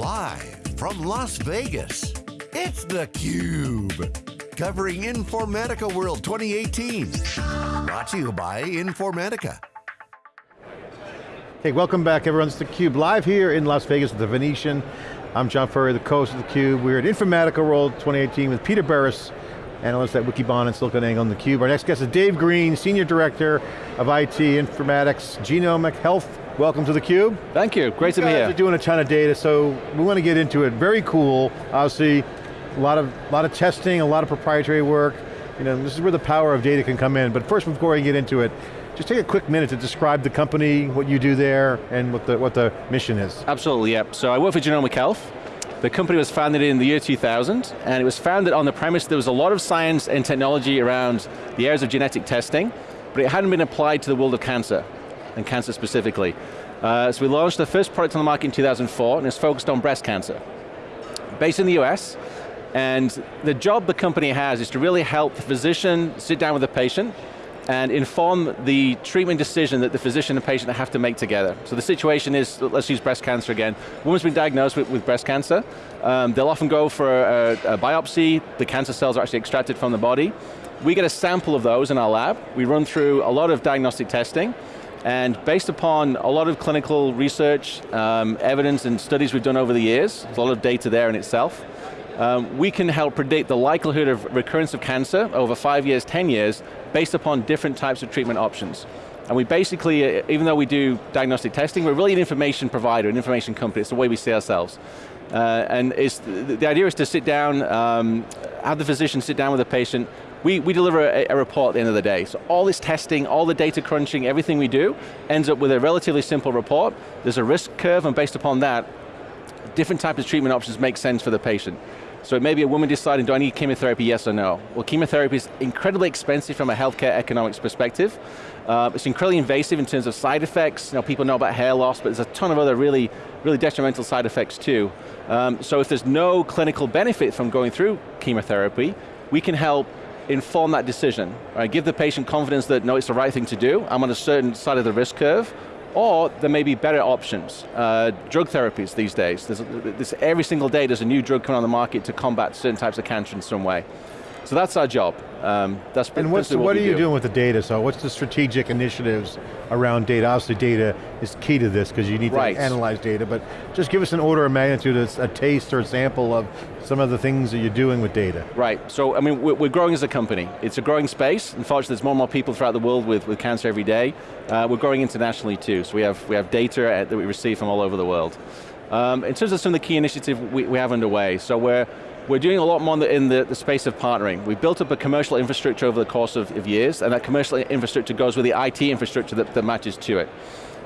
Live from Las Vegas, it's theCUBE. Covering Informatica World 2018. Brought to you by Informatica. Hey, welcome back everyone. It's theCUBE, live here in Las Vegas at the Venetian. I'm John Furrier, the co host of theCUBE. We're at Informatica World 2018 with Peter Burris, analyst at Wikibon and SiliconANGLE on theCUBE. Our next guest is Dave Green, Senior Director of IT Informatics, Genomic Health. Welcome to theCUBE. Thank you, great you to be here. are doing a ton of data, so we want to get into it. Very cool, obviously, a lot of, lot of testing, a lot of proprietary work. You know, this is where the power of data can come in. But first, before I get into it, just take a quick minute to describe the company, what you do there, and what the, what the mission is. Absolutely, yep. So I work for Genomic Health. The company was founded in the year 2000, and it was founded on the premise there was a lot of science and technology around the areas of genetic testing, but it hadn't been applied to the world of cancer, and cancer specifically. Uh, so we launched the first product on the market in 2004, and it's focused on breast cancer. Based in the US, and the job the company has is to really help the physician sit down with the patient, and inform the treatment decision that the physician and patient have to make together. So the situation is, let's use breast cancer again. Woman's been diagnosed with, with breast cancer. Um, they'll often go for a, a biopsy, the cancer cells are actually extracted from the body. We get a sample of those in our lab. We run through a lot of diagnostic testing, and based upon a lot of clinical research, um, evidence and studies we've done over the years, there's a lot of data there in itself, um, we can help predict the likelihood of recurrence of cancer over five years, 10 years, based upon different types of treatment options. And we basically, uh, even though we do diagnostic testing, we're really an information provider, an information company, it's the way we see ourselves. Uh, and the, idea is to sit down, um, have the physician sit down with the patient, we, we deliver a, a, report at the end of the day. So all this testing, all the data crunching, everything we do, ends up with a relatively simple report. There's a risk curve, and based upon that, different types of treatment options make sense for the patient. So it may be a woman deciding, do I need chemotherapy, yes or no? Well, chemotherapy is incredibly expensive from a healthcare economics perspective. Uh, it's incredibly invasive in terms of side effects. You know, people know about hair loss, but there's a ton of other really, really detrimental side effects too. Um, so if there's no clinical benefit from going through chemotherapy, we can help inform that decision. Right? Give the patient confidence that, no, it's the right thing to do. I'm on a certain side of the risk curve, or there may be better options. Uh, drug therapies these days. There's, there's, every single day there's a new drug coming on the market to combat certain types of cancer in some way. So that's our job. Um, that's and what's, what, what are you do. doing with the data? So what's the strategic initiatives around data? Obviously data is key to this because you need right. to analyze data, but just give us an order of magnitude, a, a taste or a sample of some of the things that you're doing with data. Right, so I mean, we're growing as a company. It's a growing space. Unfortunately, there's more and more people throughout the world with, with cancer every day. Uh, we're growing internationally too, so we have, we have data that we receive from all over the world. Um, in terms of some of the key initiatives we, we have underway, so we're we're doing a lot more in, the, in the, the, space of partnering. We've built up a commercial infrastructure over the course of, of years, and that commercial infrastructure goes with the IT infrastructure that, that matches to it.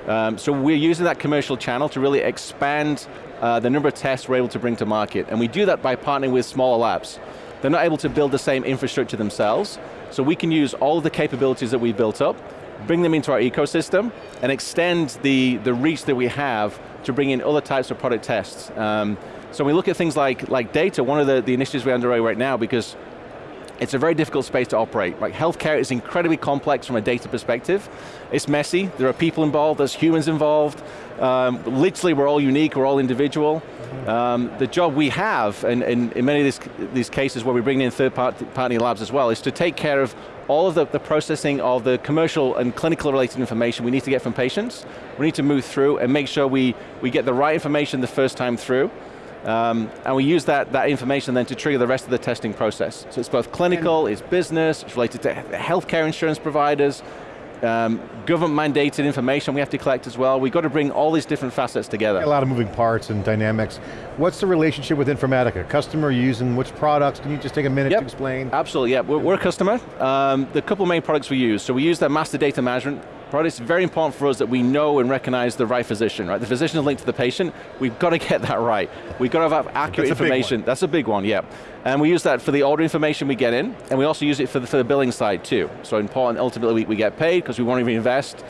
Um, so we're using that commercial channel to really expand uh, the number of tests we're able to bring to market, and we do that by partnering with smaller labs. They're not able to build the same infrastructure themselves, so we can use all the capabilities that we've built up, bring them into our ecosystem, and extend the, the reach that we have to bring in other types of product tests. Um, so when we look at things like, like data, one of the, the initiatives we're underway right now because it's a very difficult space to operate. Like healthcare is incredibly complex from a data perspective. It's messy, there are people involved, there's humans involved. Um, literally we're all unique, we're all individual. Um, the job we have, and, in many of these, these cases where we bring in third party, party labs as well, is to take care of all of the, the, processing of the commercial and clinical related information we need to get from patients. We need to move through and make sure we, we get the right information the first time through. Um, and we use that, that information then to trigger the rest of the testing process. So it's both clinical, it's business, it's related to healthcare insurance providers, um, government mandated information we have to collect as well. We've got to bring all these different facets together. A lot of moving parts and dynamics. What's the relationship with Informatica? Customer using which products? Can you just take a minute yep. to explain? Absolutely, yeah. We're, we're a customer. Um, the couple main products we use. So we use the master data management Right, it's very important for us that we know and recognize the right physician, right? The physician is linked to the patient, we've got to get that right. We've got to have accurate That's information. That's a big one, yeah. And we use that for the order information we get in, and we also use it for the, for the billing side too. So important, ultimately we, we get paid because we want to reinvest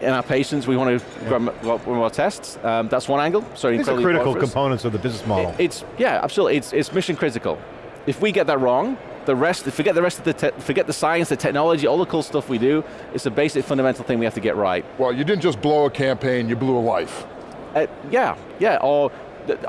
in our patients, we want to yeah. more, more tests. Um, that's one angle. So These are critical components of the business model. It, it's, yeah, absolutely, it's, it's mission critical. If we get that wrong, the rest, forget the rest of the, forget the science, the technology, all the cool stuff we do, it's a basic fundamental thing we have to get right. Well, you didn't just blow a campaign, you blew a life. Uh, yeah, yeah, or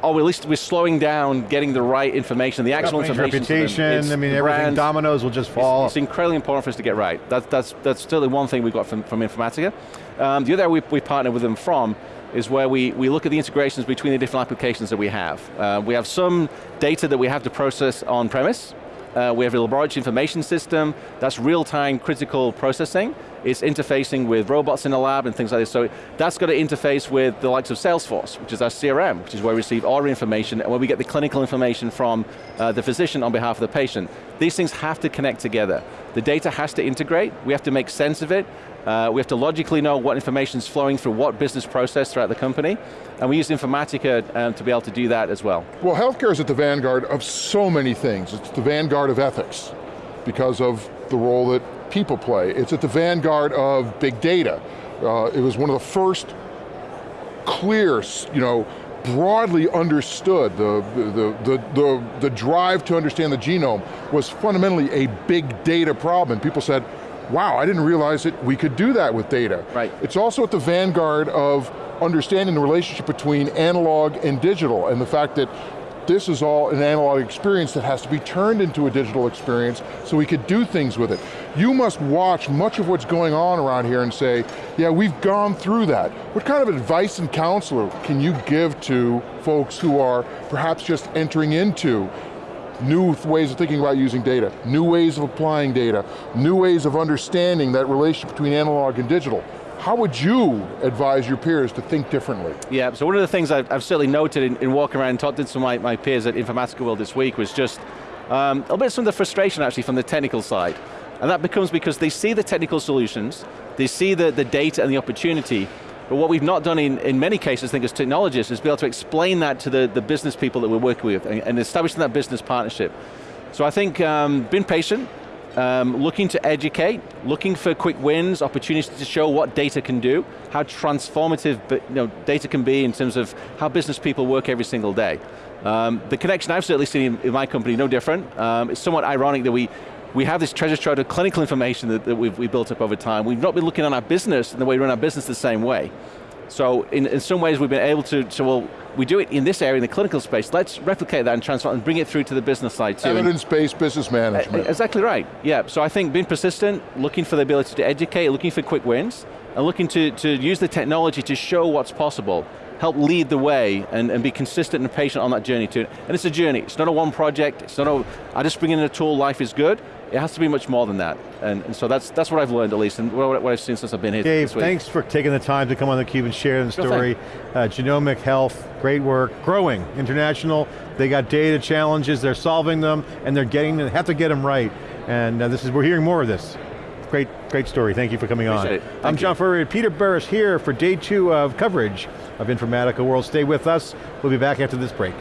or at least we're slowing down getting the right information, the actual Company's information. reputation, It's I mean, everything, brand. dominoes will just fall. It's, it's incredibly important for us to get right. That, that's, that's still the one thing we got from, from Informatica. Um, the other area we, we partner with them from is where we, we look at the integrations between the different applications that we have. Uh, we have some data that we have to process on premise. Uh, we have a laboratory information system, that's real-time critical processing. It's interfacing with robots in the lab and things like this. So that's got to interface with the likes of Salesforce, which is our CRM, which is where we receive our information and where we get the clinical information from uh, the physician on behalf of the patient. These things have to connect together. The data has to integrate, we have to make sense of it, uh, we have to logically know what information is flowing through what business process throughout the company, and we use Informatica um, to be able to do that as well. Well, healthcare is at the vanguard of so many things. It's the vanguard of ethics because of the role that people play. It's at the vanguard of big data. Uh, it was one of the first clear, you know, broadly understood, the, the, the, the, the drive to understand the genome was fundamentally a big data problem. And people said, wow, I didn't realize that we could do that with data. Right. It's also at the vanguard of understanding the relationship between analog and digital and the fact that this is all an analog experience that has to be turned into a digital experience so we could do things with it. You must watch much of what's going on around here and say, yeah, we've gone through that. What kind of advice and counsel can you give to folks who are perhaps just entering into new ways of thinking about using data, new ways of applying data, new ways of understanding that relationship between analog and digital. How would you advise your peers to think differently? Yeah, so one of the things I've, I've certainly noted in, in, walking around and talking to some of my, my peers at Informatica World this week was just um, a little bit of some of the frustration actually from the technical side. And that becomes because they see the technical solutions, they see the, the data and the opportunity, but what we've not done in, in many cases, I think as technologists, is be able to explain that to the, the business people that we're working with and, and establishing that business partnership. So I think um, being patient, um, looking to educate, looking for quick wins, opportunities to show what data can do, how transformative you know, data can be in terms of how business people work every single day. Um, the connection I've certainly seen in, my company, no different. Um, it's somewhat ironic that we, we have this treasure trove of clinical information that, that we've we built up over time. We've not been looking at our business and the way we run our business the same way. So in, in some ways we've been able to, so well, we do it in this area, in the clinical space, let's replicate that and transfer and bring it through to the business side too. Evidence-based business uh, management. Exactly right, yeah. So I think being persistent, looking for the ability to educate, looking for quick wins, and looking to, to use the technology to show what's possible, help lead the way and, and be consistent and patient on that journey too. And it's a journey, it's not a one project, it's not a, I just bring in a tool, life is good. It has to be much more than that. And, and so that's, that's what I've learned at least, and what, what I've seen since I've been here Dave, thanks for taking the time to come on theCUBE and share the story. Uh, genomic health, great work, growing, international, they got data challenges, they're solving them, and they're getting, they have to get them right. And uh, this is, we're hearing more of this. Great, great story, thank you for coming Appreciate on. I'm you. John Furrier, Peter Burris here for day two of coverage of Informatica World. Stay with us, we'll be back after this break.